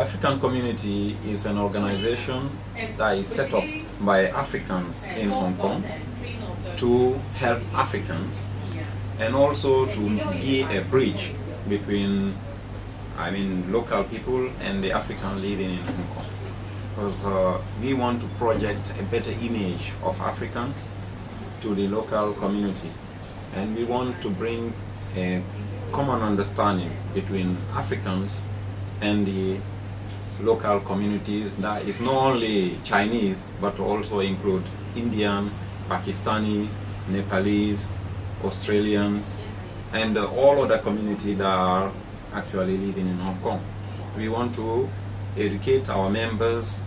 African Community is an organization that is set up by Africans in Hong Kong to help Africans and also to be a bridge between I mean local people and the African living in Hong Kong. Because uh, we want to project a better image of African to the local community. And we want to bring a common understanding between Africans and the local communities that is not only Chinese but also include Indian, Pakistani, Nepalese, Australians and uh, all other communities that are actually living in Hong Kong. We want to educate our members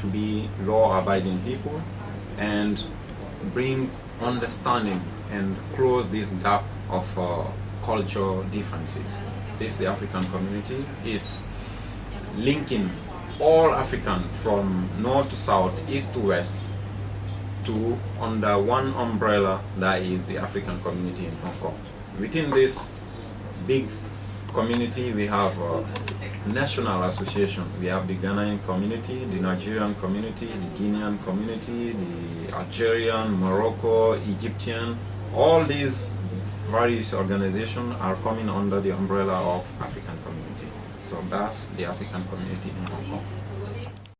to be law-abiding people and bring understanding and close this gap of uh, cultural differences. This the African community is linking all African from north to south, east to west to under one umbrella that is the African community in Hong Kong. Within this big community we have national association. We have the Ghanaian community, the Nigerian community, the Guinean community, the Algerian, Morocco, Egyptian. All these various organizations are coming under the umbrella of African community. Zambas, the African community in Hong Kong.